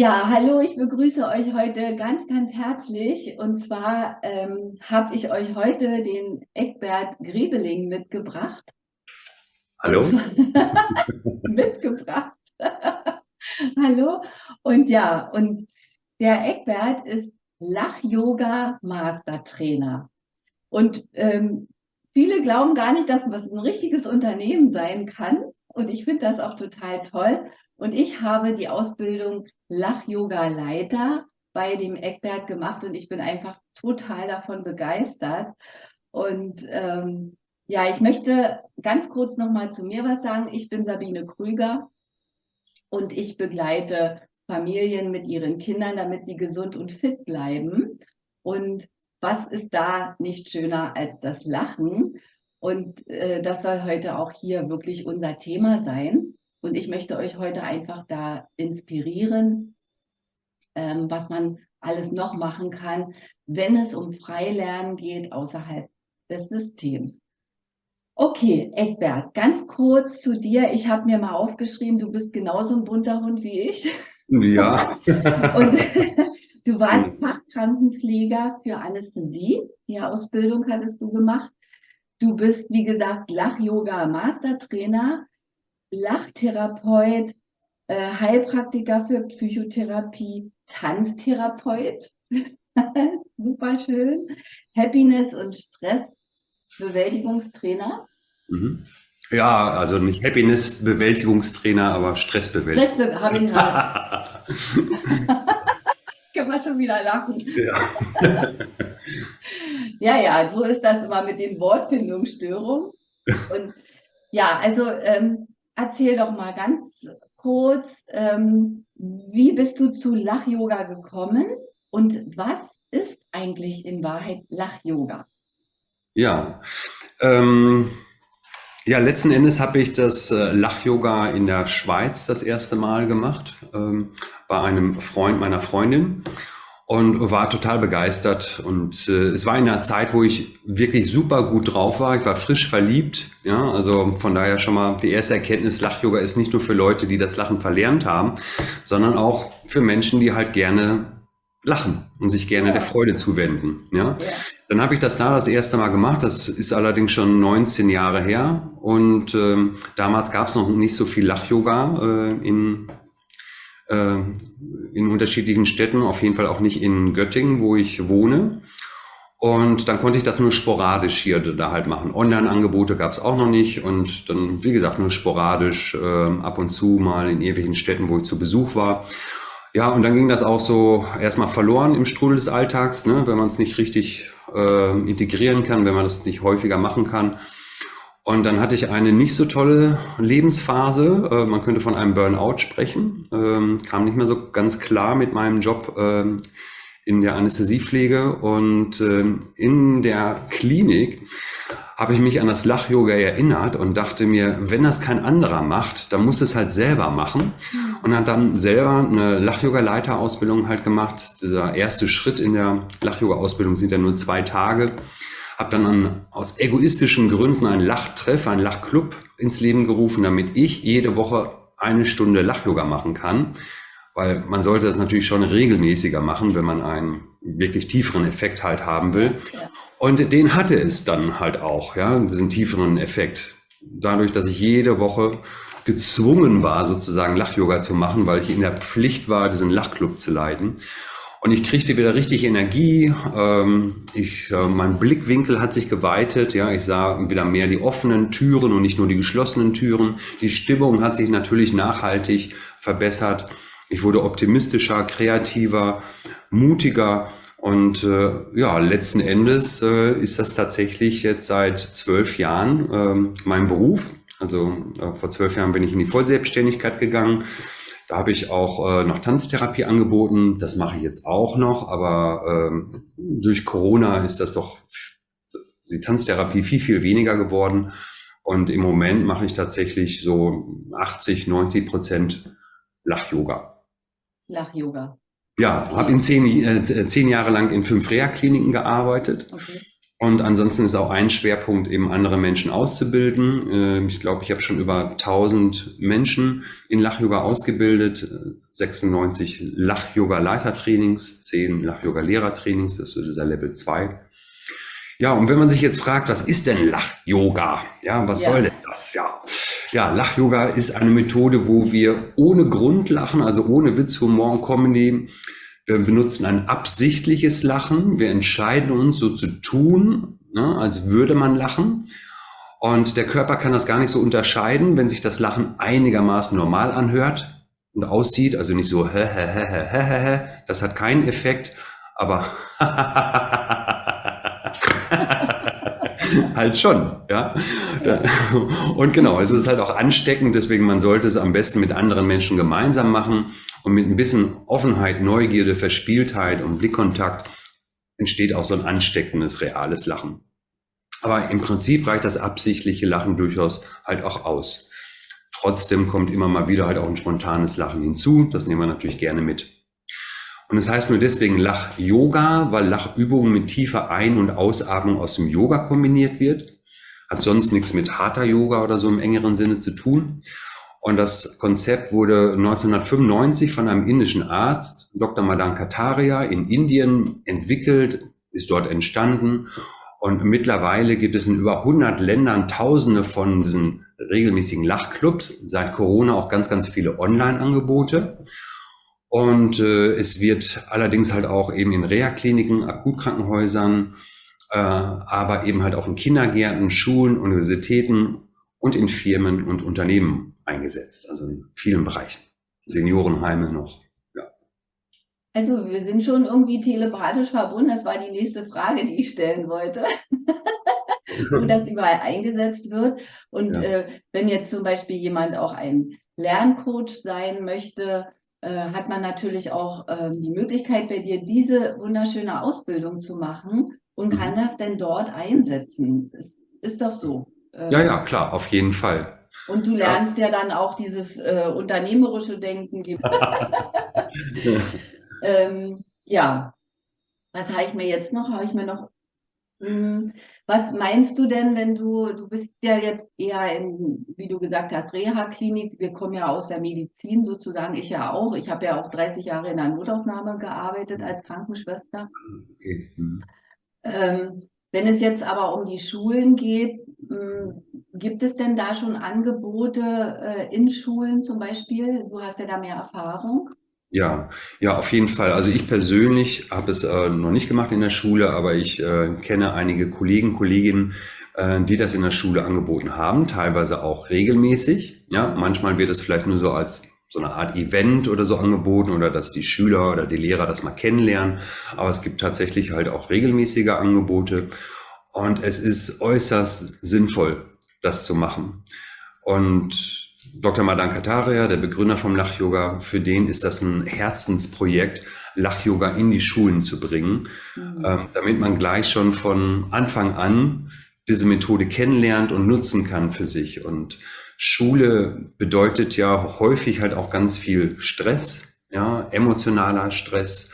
Ja, hallo, ich begrüße euch heute ganz, ganz herzlich. Und zwar ähm, habe ich euch heute den Eckbert Grebeling mitgebracht. Hallo. mitgebracht. hallo. Und ja, und der Eckbert ist Lach-Yoga-Mastertrainer. Und ähm, viele glauben gar nicht, dass das ein richtiges Unternehmen sein kann. Und ich finde das auch total toll. Und ich habe die Ausbildung Lach-Yoga-Leiter bei dem Eckberg gemacht und ich bin einfach total davon begeistert. Und ähm, ja, ich möchte ganz kurz nochmal zu mir was sagen. Ich bin Sabine Krüger und ich begleite Familien mit ihren Kindern, damit sie gesund und fit bleiben. Und was ist da nicht schöner als das Lachen? Und äh, das soll heute auch hier wirklich unser Thema sein. Und ich möchte euch heute einfach da inspirieren, ähm, was man alles noch machen kann, wenn es um Freilernen geht außerhalb des Systems. Okay, Eckbert, ganz kurz zu dir. Ich habe mir mal aufgeschrieben, du bist genauso ein bunter Hund wie ich. Ja. Und du warst Fachkrankenpfleger für Anästhesie. Die Ausbildung hattest du gemacht. Du bist, wie gesagt, Lach-Yoga-Mastertrainer Lachtherapeut, äh, Heilpraktiker für Psychotherapie, Tanztherapeut, super schön, Happiness- und Stressbewältigungstrainer. Mhm. Ja, also nicht Happiness-Bewältigungstrainer, aber Stressbewältigung. Stressbe habe ich gerade. Können wir schon wieder lachen. Ja. Ja, ja, so ist das immer mit den Wortfindungsstörungen. Und ja, also ähm, erzähl doch mal ganz kurz, ähm, wie bist du zu Lach-Yoga gekommen und was ist eigentlich in Wahrheit Lach-Yoga? Ja, ähm, ja, letzten Endes habe ich das äh, Lach-Yoga in der Schweiz das erste Mal gemacht, ähm, bei einem Freund meiner Freundin und war total begeistert. Und äh, es war in einer Zeit, wo ich wirklich super gut drauf war. Ich war frisch verliebt. Ja, also von daher schon mal die erste Erkenntnis, Lach-Yoga ist nicht nur für Leute, die das Lachen verlernt haben, sondern auch für Menschen, die halt gerne lachen und sich gerne ja. der Freude zuwenden. Ja? ja. Dann habe ich das da das erste Mal gemacht. Das ist allerdings schon 19 Jahre her. Und ähm, damals gab es noch nicht so viel Lach-Yoga äh, in äh, in unterschiedlichen Städten, auf jeden Fall auch nicht in Göttingen, wo ich wohne. Und dann konnte ich das nur sporadisch hier da halt machen. Online-Angebote gab es auch noch nicht und dann, wie gesagt, nur sporadisch äh, ab und zu mal in irgendwelchen Städten, wo ich zu Besuch war. Ja, und dann ging das auch so erstmal verloren im Strudel des Alltags, ne, wenn man es nicht richtig äh, integrieren kann, wenn man das nicht häufiger machen kann. Und dann hatte ich eine nicht so tolle Lebensphase. Äh, man könnte von einem Burnout sprechen. Ähm, kam nicht mehr so ganz klar mit meinem Job ähm, in der Anästhesiepflege. Und ähm, in der Klinik habe ich mich an das Lach-Yoga erinnert und dachte mir, wenn das kein anderer macht, dann muss es halt selber machen. Und hat dann selber eine Lach-Yoga-Leiterausbildung halt gemacht. Dieser erste Schritt in der Lach-Yoga-Ausbildung sind ja nur zwei Tage habe dann an, aus egoistischen Gründen einen Lachtreff, einen Lachclub ins Leben gerufen, damit ich jede Woche eine Stunde Lach-Yoga machen kann. Weil man sollte das natürlich schon regelmäßiger machen, wenn man einen wirklich tieferen Effekt halt haben will. Und den hatte es dann halt auch, ja, diesen tieferen Effekt. Dadurch, dass ich jede Woche gezwungen war, sozusagen Lach-Yoga zu machen, weil ich in der Pflicht war, diesen Lachclub zu leiten. Und ich kriegte wieder richtig Energie. Ähm, ich, äh, mein Blickwinkel hat sich geweitet. Ja, ich sah wieder mehr die offenen Türen und nicht nur die geschlossenen Türen. Die Stimmung hat sich natürlich nachhaltig verbessert. Ich wurde optimistischer, kreativer, mutiger. Und äh, ja, letzten Endes äh, ist das tatsächlich jetzt seit zwölf Jahren äh, mein Beruf. Also äh, vor zwölf Jahren bin ich in die Vollselbstständigkeit gegangen da habe ich auch äh, noch Tanztherapie angeboten. Das mache ich jetzt auch noch, aber ähm, durch Corona ist das doch die Tanztherapie viel, viel weniger geworden. Und im Moment mache ich tatsächlich so 80, 90 Prozent Lach-Yoga. Lach-Yoga. Ja, habe in zehn, äh, zehn Jahre lang in fünf Reha-Kliniken gearbeitet. Okay. Und ansonsten ist auch ein Schwerpunkt, eben andere Menschen auszubilden. Ähm, ich glaube, ich habe schon über 1000 Menschen in Lach-Yoga ausgebildet, 96 Lach-Yoga-Leitertrainings, 10 Lach-Yoga-Lehrertrainings, das ist dieser Level 2. Ja, und wenn man sich jetzt fragt, was ist denn Lach-Yoga? Ja, was ja. soll denn das? Ja, ja Lach-Yoga ist eine Methode, wo wir ohne Grund lachen, also ohne Witz, Humor und Comedy, wir benutzen ein absichtliches Lachen. Wir entscheiden uns so zu tun, ne, als würde man lachen. Und der Körper kann das gar nicht so unterscheiden, wenn sich das Lachen einigermaßen normal anhört und aussieht, also nicht so hä, hä, hä, hä, hä, hä. das hat keinen Effekt, aber halt schon, ja. Und genau, es ist halt auch ansteckend, deswegen man sollte es am besten mit anderen Menschen gemeinsam machen und mit ein bisschen Offenheit, Neugierde, Verspieltheit und Blickkontakt entsteht auch so ein ansteckendes, reales Lachen. Aber im Prinzip reicht das absichtliche Lachen durchaus halt auch aus. Trotzdem kommt immer mal wieder halt auch ein spontanes Lachen hinzu. Das nehmen wir natürlich gerne mit. Und es das heißt nur deswegen Lach-Yoga, weil Lachübungen mit tiefer Ein- und Ausatmung aus dem Yoga kombiniert wird. Hat sonst nichts mit harter Yoga oder so im engeren Sinne zu tun. Und das Konzept wurde 1995 von einem indischen Arzt, Dr. Madan Kataria, in Indien entwickelt, ist dort entstanden. Und mittlerweile gibt es in über 100 Ländern Tausende von diesen regelmäßigen Lachclubs. Seit Corona auch ganz, ganz viele Online-Angebote. Und äh, es wird allerdings halt auch eben in Reha-Kliniken, Akutkrankenhäusern, äh, aber eben halt auch in Kindergärten, Schulen, Universitäten und in Firmen und Unternehmen eingesetzt, also in vielen Bereichen. Seniorenheime noch. Ja. Also wir sind schon irgendwie telepathisch verbunden. Das war die nächste Frage, die ich stellen wollte. Wo das überall eingesetzt wird. Und ja. äh, wenn jetzt zum Beispiel jemand auch ein Lerncoach sein möchte, äh, hat man natürlich auch äh, die Möglichkeit, bei dir diese wunderschöne Ausbildung zu machen und kann mhm. das denn dort einsetzen. Ist, ist doch so. Ja, ja, klar, auf jeden Fall. Und du lernst ja, ja dann auch dieses äh, unternehmerische Denken. ähm, ja, was habe ich mir jetzt noch? Habe ich mir noch hm, was meinst du denn, wenn du, du bist ja jetzt eher in, wie du gesagt hast, Reha-Klinik, wir kommen ja aus der Medizin sozusagen, ich ja auch. Ich habe ja auch 30 Jahre in der Notaufnahme gearbeitet als Krankenschwester. Okay. Mhm. Ähm, wenn es jetzt aber um die Schulen geht, hm, gibt es denn da schon Angebote äh, in Schulen zum Beispiel? Du hast ja da mehr Erfahrung. Ja, ja, auf jeden Fall. Also ich persönlich habe es äh, noch nicht gemacht in der Schule, aber ich äh, kenne einige Kollegen, Kolleginnen, äh, die das in der Schule angeboten haben, teilweise auch regelmäßig. Ja, manchmal wird es vielleicht nur so als so eine Art Event oder so angeboten oder dass die Schüler oder die Lehrer das mal kennenlernen. Aber es gibt tatsächlich halt auch regelmäßige Angebote und es ist äußerst sinnvoll, das zu machen. Und Dr. Madan Kataria, der Begründer vom Lach-Yoga, für den ist das ein Herzensprojekt, Lach-Yoga in die Schulen zu bringen, mhm. ähm, damit man gleich schon von Anfang an diese Methode kennenlernt und nutzen kann für sich. Und Schule bedeutet ja häufig halt auch ganz viel Stress, ja, emotionaler Stress,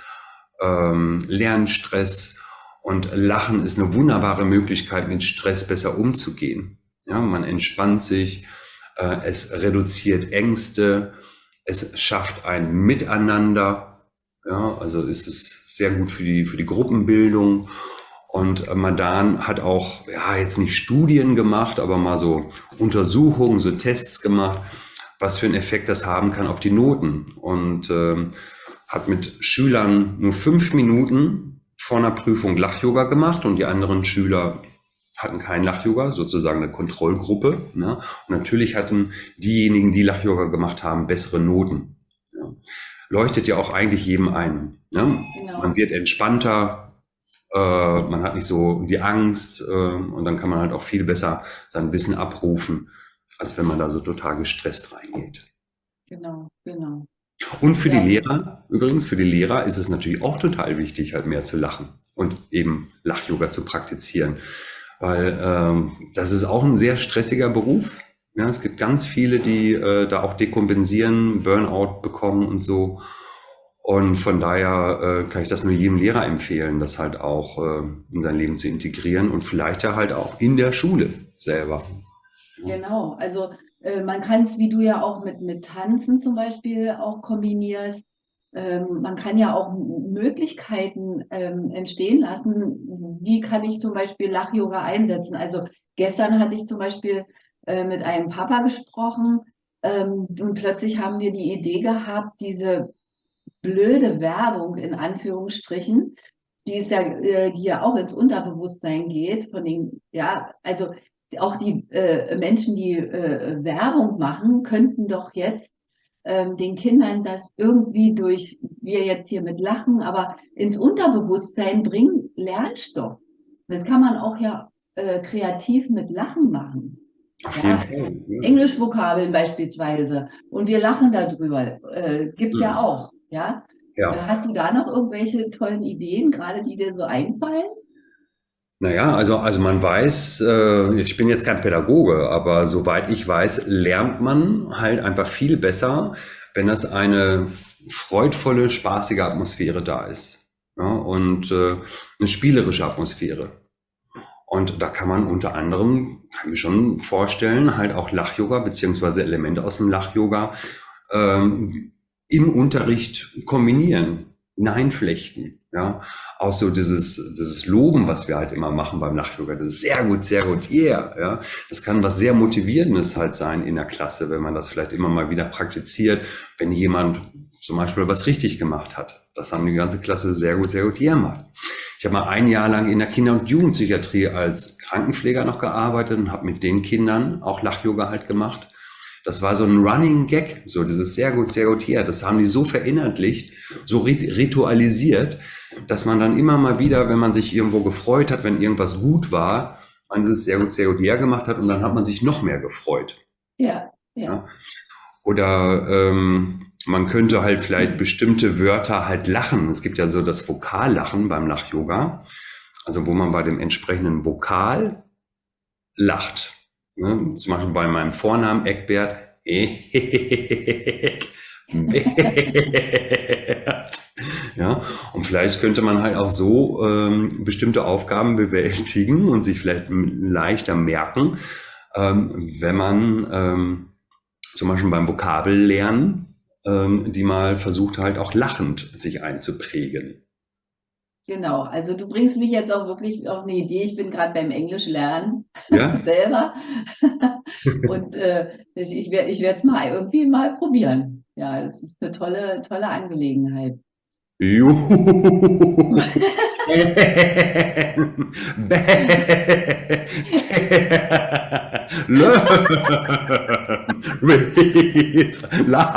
ähm, Lernstress und Lachen ist eine wunderbare Möglichkeit, mit Stress besser umzugehen. Ja, man entspannt sich, äh, es reduziert Ängste, es schafft ein Miteinander. Ja, also ist es sehr gut für die, für die Gruppenbildung. Und Madan hat auch, ja, jetzt nicht Studien gemacht, aber mal so Untersuchungen, so Tests gemacht, was für einen Effekt das haben kann auf die Noten. Und ähm, hat mit Schülern nur fünf Minuten vor einer Prüfung Lach-Yoga gemacht und die anderen Schüler hatten kein Lach-Yoga, sozusagen eine Kontrollgruppe. Ne? Und natürlich hatten diejenigen, die Lach-Yoga gemacht haben, bessere Noten. Ja? Leuchtet ja auch eigentlich jedem ein. Ne? Genau. Man wird entspannter, äh, man hat nicht so die Angst äh, und dann kann man halt auch viel besser sein Wissen abrufen, als wenn man da so total gestresst reingeht. Genau, genau. Und für ja. die Lehrer, übrigens, für die Lehrer ist es natürlich auch total wichtig, halt mehr zu lachen und eben Lach-Yoga zu praktizieren weil ähm, das ist auch ein sehr stressiger Beruf. Ja, es gibt ganz viele, die äh, da auch dekompensieren, Burnout bekommen und so. Und von daher äh, kann ich das nur jedem Lehrer empfehlen, das halt auch äh, in sein Leben zu integrieren und vielleicht ja halt auch in der Schule selber. Genau, also äh, man kann es, wie du ja auch mit, mit Tanzen zum Beispiel auch kombinierst. Ähm, man kann ja auch Möglichkeiten ähm, entstehen lassen. Wie kann ich zum Beispiel Lach-Yoga einsetzen? Also gestern hatte ich zum Beispiel äh, mit einem Papa gesprochen ähm, und plötzlich haben wir die Idee gehabt, diese blöde Werbung in Anführungsstrichen, die ist ja, äh, die ja auch ins Unterbewusstsein geht, von den, ja, also auch die äh, Menschen, die äh, Werbung machen, könnten doch jetzt ähm, den Kindern das irgendwie durch, wir jetzt hier mit Lachen, aber ins Unterbewusstsein bringen, Lernstoff. Das kann man auch ja äh, kreativ mit Lachen machen. Auf jeden Fall. Ja. Englischvokabeln beispielsweise. Und wir lachen darüber. Äh, gibt ja. ja auch. Ja? ja. Hast du da noch irgendwelche tollen Ideen, gerade die dir so einfallen? Naja, also, also man weiß, äh, ich bin jetzt kein Pädagoge, aber soweit ich weiß, lernt man halt einfach viel besser, wenn das eine freudvolle, spaßige Atmosphäre da ist. Ja, und äh, eine spielerische Atmosphäre. Und da kann man unter anderem, kann ich schon vorstellen, halt auch Lach-Yoga beziehungsweise Elemente aus dem Lach-Yoga ähm, im Unterricht kombinieren, hineinflechten. Ja, auch so dieses, dieses Loben, was wir halt immer machen beim Lach-Yoga, das ist sehr gut, sehr gut, yeah, ja. Das kann was sehr Motivierendes halt sein in der Klasse, wenn man das vielleicht immer mal wieder praktiziert, wenn jemand zum Beispiel was richtig gemacht hat. Das haben die ganze Klasse sehr gut, sehr gut yeah gemacht. Ich habe mal ein Jahr lang in der Kinder- und Jugendpsychiatrie als Krankenpfleger noch gearbeitet und habe mit den Kindern auch Lach-Yoga halt gemacht. Das war so ein Running Gag, so dieses sehr gut, sehr gut hier. Das haben die so verinnerlicht, so ritualisiert, dass man dann immer mal wieder, wenn man sich irgendwo gefreut hat, wenn irgendwas gut war, man es sehr gut, sehr gut hier gemacht hat und dann hat man sich noch mehr gefreut. Ja, ja. ja. Oder ähm, man könnte halt vielleicht bestimmte Wörter halt lachen. Es gibt ja so das Vokallachen beim Lach-Yoga, also wo man bei dem entsprechenden Vokal lacht. Ne? Zum Beispiel bei meinem Vornamen Eckbert. ja, und vielleicht könnte man halt auch so ähm, bestimmte Aufgaben bewältigen und sich vielleicht leichter merken, ähm, wenn man ähm, zum Beispiel beim Vokabellernen ähm, die mal versucht halt auch lachend sich einzuprägen. Genau, also du bringst mich jetzt auch wirklich auf eine Idee. Ich bin gerade beim Englisch lernen ja? selber. und äh, ich, ich werde es mal irgendwie mal probieren. Ja, es ist eine tolle, tolle Angelegenheit. Juhu. Learn with love.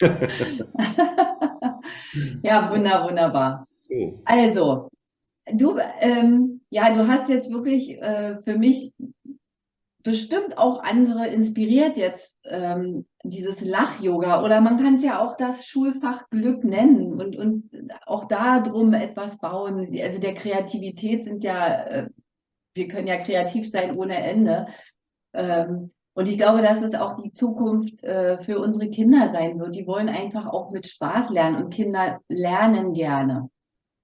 ja, wunder, wunderbar. Also, du, ähm, ja, du hast jetzt wirklich äh, für mich bestimmt auch andere inspiriert jetzt ähm, dieses Lach-Yoga oder man kann es ja auch das Schulfach Glück nennen und, und auch da drum etwas bauen. Also der Kreativität sind ja, äh, wir können ja kreativ sein ohne Ende. Ähm, und ich glaube, dass es auch die Zukunft äh, für unsere Kinder sein wird. Die wollen einfach auch mit Spaß lernen und Kinder lernen gerne.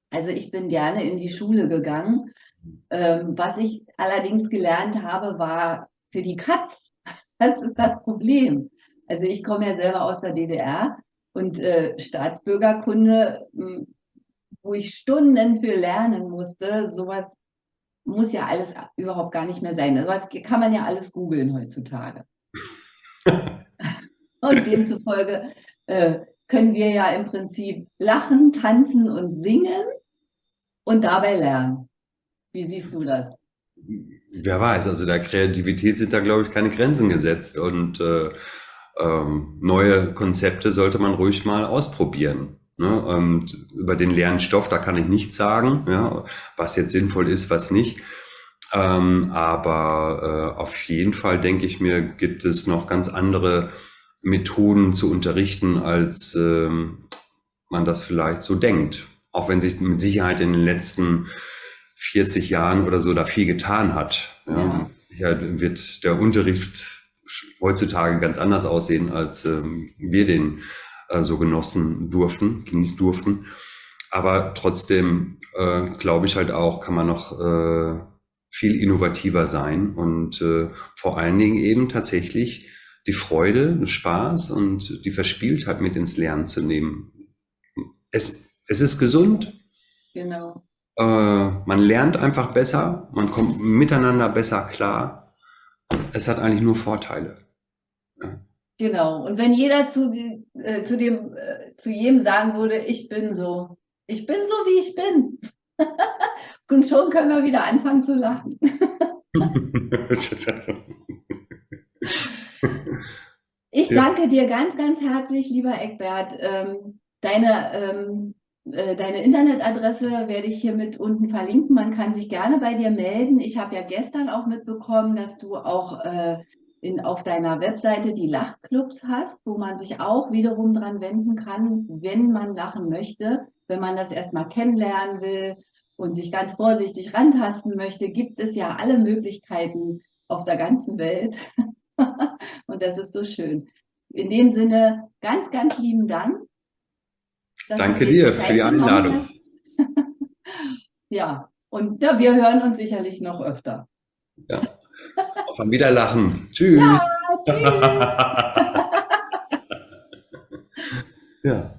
Also ich bin gerne in die Schule gegangen. Ähm, was ich allerdings gelernt habe, war für die Katz. Das ist das Problem. Also ich komme ja selber aus der DDR und äh, Staatsbürgerkunde, hm, wo ich Stunden für lernen musste, sowas muss ja alles überhaupt gar nicht mehr sein. Das kann man ja alles googeln heutzutage. und demzufolge äh, können wir ja im Prinzip lachen, tanzen und singen und dabei lernen. Wie siehst du das? Wer weiß, also der Kreativität sind da, glaube ich, keine Grenzen gesetzt und äh, ähm, neue Konzepte sollte man ruhig mal ausprobieren. Ne? Und über den Lernstoff, da kann ich nichts sagen, ja, was jetzt sinnvoll ist, was nicht. Ähm, aber äh, auf jeden Fall denke ich mir, gibt es noch ganz andere Methoden zu unterrichten, als ähm, man das vielleicht so denkt. Auch wenn sich mit Sicherheit in den letzten 40 Jahren oder so da viel getan hat. Ja. Ja. ja wird der Unterricht heutzutage ganz anders aussehen, als ähm, wir den äh, so genossen durften, genießen durften. Aber trotzdem äh, glaube ich halt auch, kann man noch äh, viel innovativer sein und äh, vor allen Dingen eben tatsächlich die Freude, den Spaß und die Verspieltheit mit ins Lernen zu nehmen. Es, es ist gesund. Genau. Äh, man lernt einfach besser, man kommt miteinander besser klar. Es hat eigentlich nur Vorteile. Genau. Und wenn jeder zu, äh, zu dem, äh, zu jedem sagen würde, ich bin so, ich bin so, wie ich bin. Und schon können wir wieder anfangen zu lachen. ich danke dir ganz, ganz herzlich, lieber Eckbert. Ähm, deine, ähm, äh, deine Internetadresse werde ich hier mit unten verlinken. Man kann sich gerne bei dir melden. Ich habe ja gestern auch mitbekommen, dass du auch äh, in, auf deiner Webseite die Lachclubs hast, wo man sich auch wiederum dran wenden kann, wenn man lachen möchte, wenn man das erstmal kennenlernen will und sich ganz vorsichtig rantasten möchte, gibt es ja alle Möglichkeiten auf der ganzen Welt. und das ist so schön. In dem Sinne, ganz, ganz lieben Dank. Danke dir für die Einladung. ja, und ja, wir hören uns sicherlich noch öfter. Ja. Auf ein Wiederlachen. Tschüss. Ja, tschüss. ja.